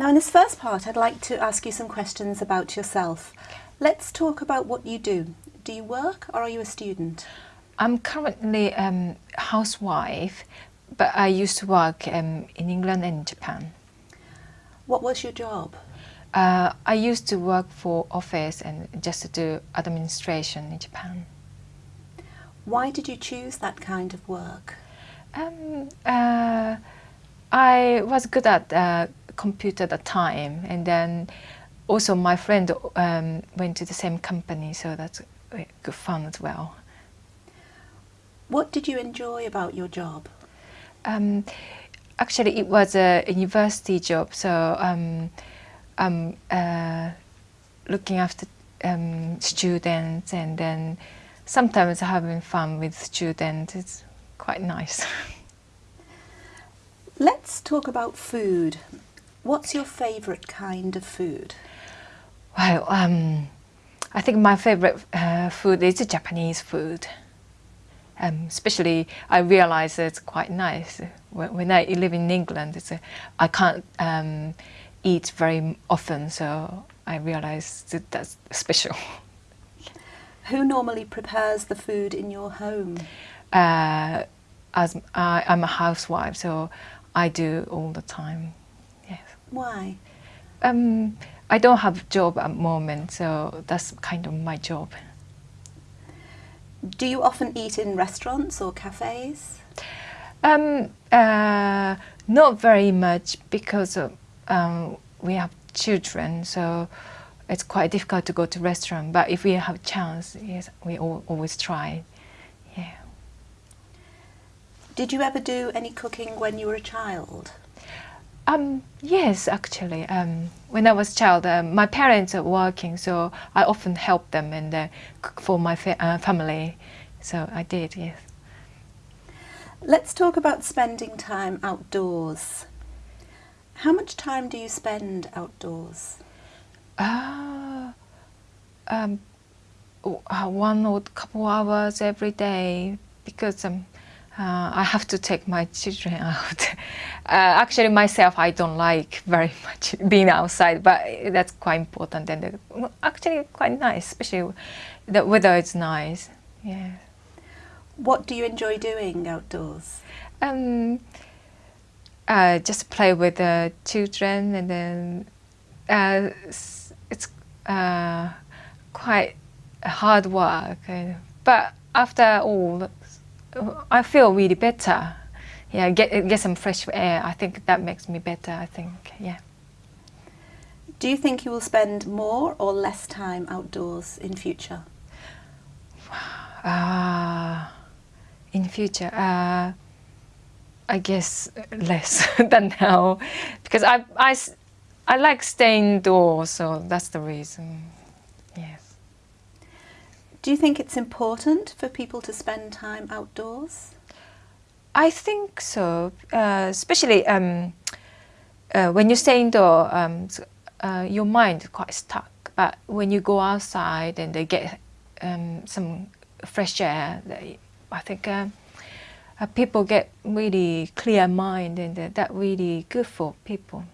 Now in this first part I'd like to ask you some questions about yourself. Let's talk about what you do. Do you work or are you a student? I'm currently a um, housewife, but I used to work um, in England and Japan. What was your job? Uh, I used to work for office and just to do administration in Japan. Why did you choose that kind of work? Um, uh, I was good at uh, computer at the time and then also my friend um, went to the same company so that's good fun as well. What did you enjoy about your job? Um, actually it was a university job so um, I'm uh, looking after um, students and then sometimes having fun with students it's quite nice. Let's talk about food. What's your favourite kind of food? Well, um, I think my favourite uh, food is Japanese food. Um, especially, I realize it's quite nice. When, when I live in England, it's a, I can't um, eat very often, so I realize that that's special. Who normally prepares the food in your home? Uh, as I, I'm a housewife, so I do all the time. Why? Um, I don't have a job at the moment, so that's kind of my job. Do you often eat in restaurants or cafes? Um, uh, not very much because um, we have children, so it's quite difficult to go to restaurant. But if we have a chance, yes, we all, always try. Yeah. Did you ever do any cooking when you were a child? Um, yes, actually. Um, when I was a child, uh, my parents are working, so I often helped them and uh, cook for my fa uh, family. So I did, yes. Let's talk about spending time outdoors. How much time do you spend outdoors? Uh, um, uh, one or couple hours every day because um, uh, I have to take my children out. uh, actually, myself, I don't like very much being outside, but that's quite important and uh, actually quite nice, especially the weather is nice. Yeah. What do you enjoy doing outdoors? Um, uh, just play with the children and then uh, it's uh, quite hard work. But after all, I feel really better. Yeah, get get some fresh air. I think that makes me better. I think, yeah. Do you think you will spend more or less time outdoors in future? Uh, in future, uh, I guess less than now, because I, I, I like staying indoors, so that's the reason. Do you think it's important for people to spend time outdoors? I think so, uh, especially um, uh, when you stay indoor, um, uh, your mind is quite stuck. But when you go outside and they get um, some fresh air, they, I think uh, uh, people get really clear mind and that really good for people.